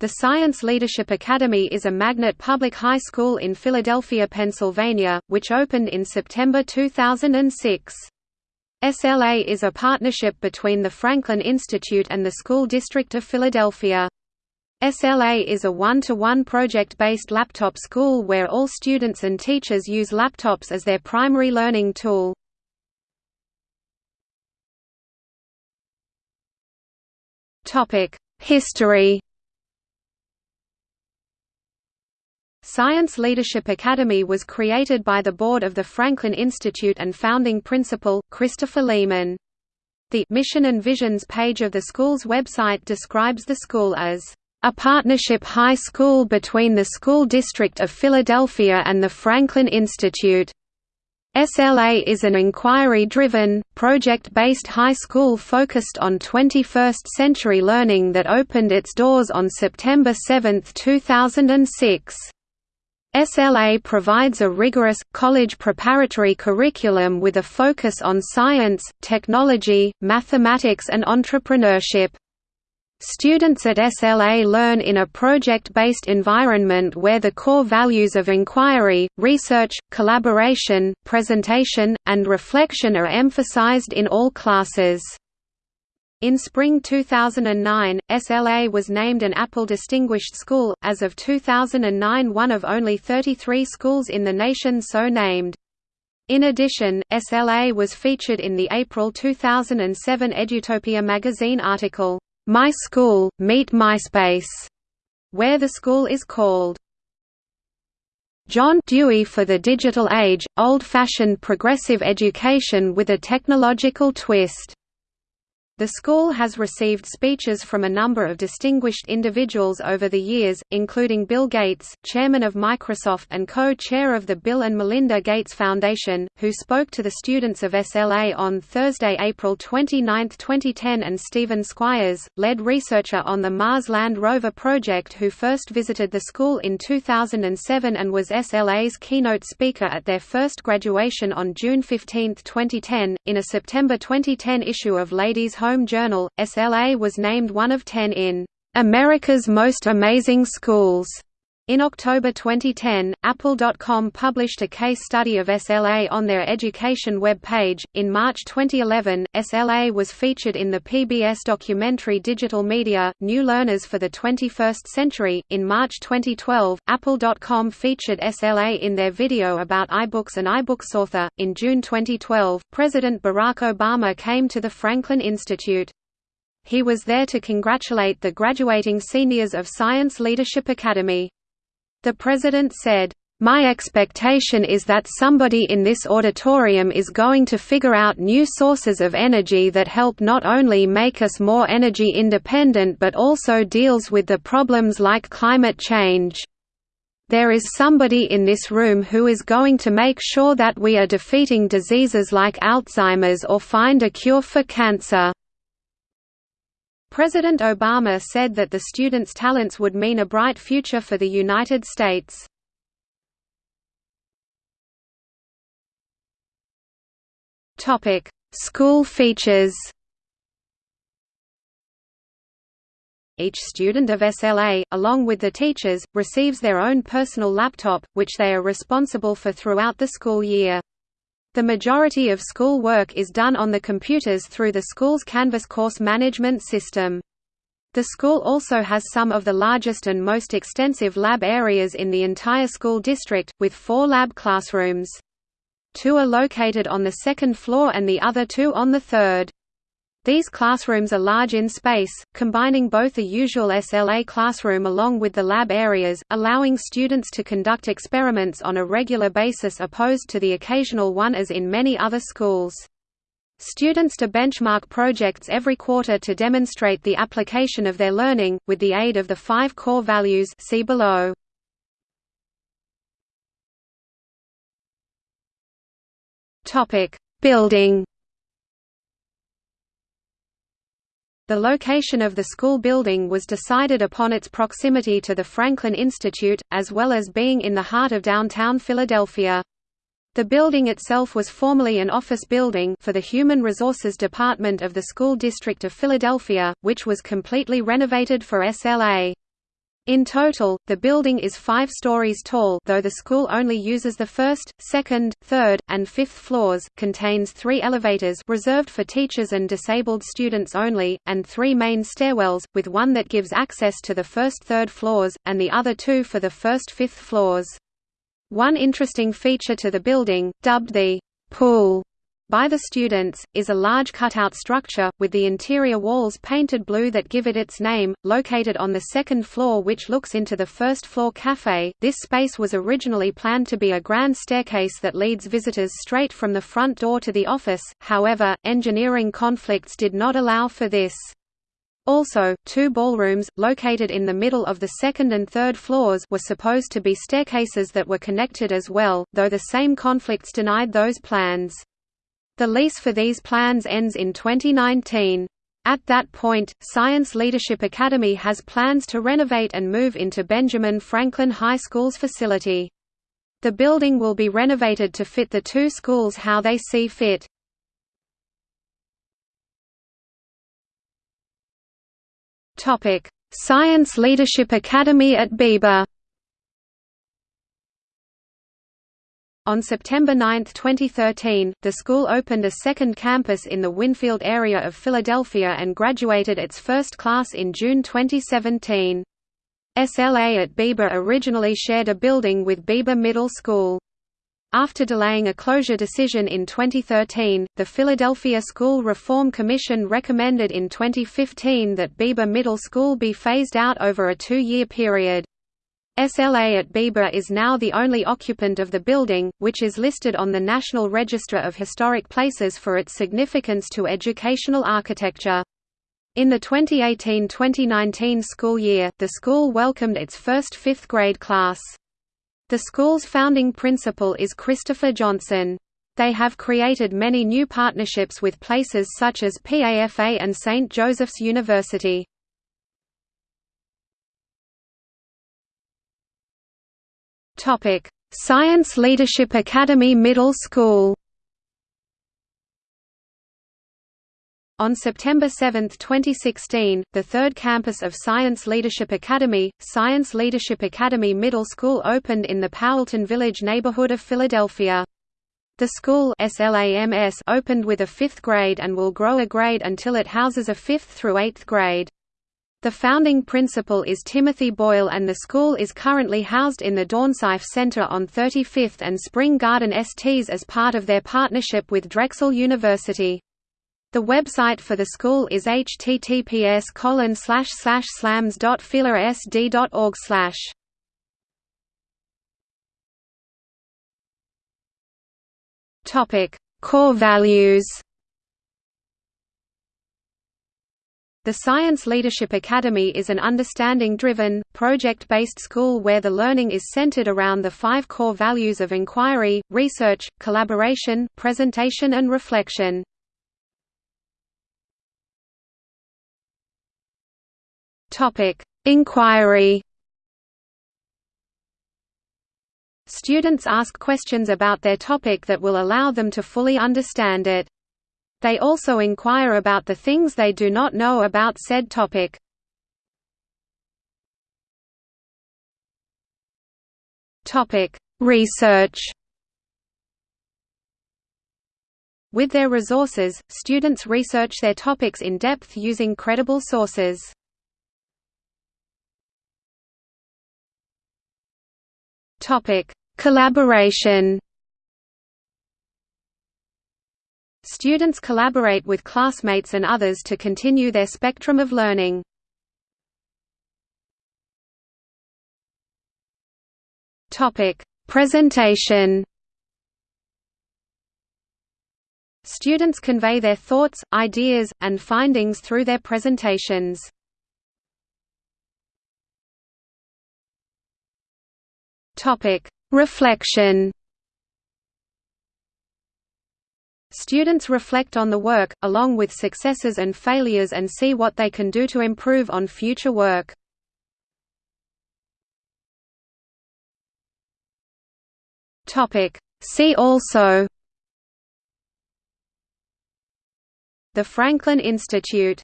The Science Leadership Academy is a magnet public high school in Philadelphia, Pennsylvania, which opened in September 2006. SLA is a partnership between the Franklin Institute and the School District of Philadelphia. SLA is a one-to-one project-based laptop school where all students and teachers use laptops as their primary learning tool. History Science Leadership Academy was created by the board of the Franklin Institute and founding principal, Christopher Lehmann. The Mission and Visions page of the school's website describes the school as a partnership high school between the School District of Philadelphia and the Franklin Institute. SLA is an inquiry-driven, project-based high school focused on 21st-century learning that opened its doors on September 7, 2006. SLA provides a rigorous, college preparatory curriculum with a focus on science, technology, mathematics and entrepreneurship. Students at SLA learn in a project-based environment where the core values of inquiry, research, collaboration, presentation, and reflection are emphasized in all classes. In spring 2009, SLA was named an Apple Distinguished School, as of 2009 one of only 33 schools in the nation so named. In addition, SLA was featured in the April 2007 Edutopia magazine article, My School, Meet MySpace, where the school is called John Dewey for the Digital Age, Old-Fashioned Progressive Education with a Technological Twist. The school has received speeches from a number of distinguished individuals over the years, including Bill Gates, chairman of Microsoft and co-chair of the Bill and Melinda Gates Foundation, who spoke to the students of SLA on Thursday, April 29, 2010 and Steven Squyres, lead researcher on the Mars Land Rover project who first visited the school in 2007 and was SLA's keynote speaker at their first graduation on June 15, 2010. In a September 2010 issue of Ladies Home Home Journal, SLA was named one of ten in America's Most Amazing Schools. In October 2010, Apple.com published a case study of SLA on their education web page. In March 2011, SLA was featured in the PBS documentary Digital Media New Learners for the 21st Century. In March 2012, Apple.com featured SLA in their video about iBooks and iBooks Author. In June 2012, President Barack Obama came to the Franklin Institute. He was there to congratulate the graduating seniors of Science Leadership Academy. The President said, my expectation is that somebody in this auditorium is going to figure out new sources of energy that help not only make us more energy independent but also deals with the problems like climate change. There is somebody in this room who is going to make sure that we are defeating diseases like Alzheimer's or find a cure for cancer. President Obama said that the students' talents would mean a bright future for the United States. School features Each student of SLA, along with the teachers, receives their own personal laptop, which they are responsible for throughout the school year. The majority of school work is done on the computers through the school's Canvas course management system. The school also has some of the largest and most extensive lab areas in the entire school district, with four lab classrooms. Two are located on the second floor and the other two on the third. These classrooms are large in space, combining both a usual SLA classroom along with the lab areas, allowing students to conduct experiments on a regular basis opposed to the occasional one as in many other schools. Students to benchmark projects every quarter to demonstrate the application of their learning, with the aid of the five core values see below. Building The location of the school building was decided upon its proximity to the Franklin Institute, as well as being in the heart of downtown Philadelphia. The building itself was formerly an office building for the Human Resources Department of the School District of Philadelphia, which was completely renovated for SLA. In total, the building is five stories tall though the school only uses the first, second, third, and fifth floors, contains three elevators reserved for teachers and disabled students only, and three main stairwells, with one that gives access to the first third floors, and the other two for the first fifth floors. One interesting feature to the building, dubbed the pool by the students, is a large cutout structure, with the interior walls painted blue that give it its name, located on the second floor which looks into the first floor cafe. This space was originally planned to be a grand staircase that leads visitors straight from the front door to the office, however, engineering conflicts did not allow for this. Also, two ballrooms, located in the middle of the second and third floors were supposed to be staircases that were connected as well, though the same conflicts denied those plans. The lease for these plans ends in 2019. At that point, Science Leadership Academy has plans to renovate and move into Benjamin Franklin High School's facility. The building will be renovated to fit the two schools how they see fit. Science Leadership Academy at Beeber On September 9, 2013, the school opened a second campus in the Wynnefield area of Philadelphia and graduated its first class in June 2017. SLA at Beeber originally shared a building with Beeber Middle School. After delaying a closure decision in 2013, the Philadelphia School Reform Commission recommended in 2015 that Beeber Middle School be phased out over a two-year period. SLA at Beeber is now the only occupant of the building, which is listed on the National Register of Historic Places for its significance to educational architecture. In the 2018–2019 school year, the school welcomed its first fifth-grade class. The school's founding principal is Christopher Johnson. They have created many new partnerships with places such as PAFA and St. Joseph's University. Topic: Science Leadership Academy Middle School. On September 7, 2016, the third campus of Science Leadership Academy, Science Leadership Academy Middle School opened in the Powelton Village neighborhood of Philadelphia. The school SLAMS opened with a fifth grade and will grow a grade until it houses a fifth through eighth grade. The founding principal is Timothy Boyle and the school is currently housed in the Dornsife Center on 35th and Spring Garden STs as part of their partnership with Drexel University. The website for the school is https slams.philasd.org Topic: Core values. The Science Leadership Academy is an understanding-driven, project-based school where the learning is centered around the five core values of inquiry, research, collaboration, presentation and reflection. Inquiry Students ask questions about their topic that will allow them to fully understand it. They also inquire about the things they do not know about said topic. Research With their resources, students research their topics in depth using credible sources. Collaboration Students collaborate with classmates and others to continue their spectrum of learning. Presentation. Students convey their thoughts, ideas, and findings through their presentations. Reflection. Students reflect on the work, along with successes and failures and see what they can do to improve on future work. See also The Franklin Institute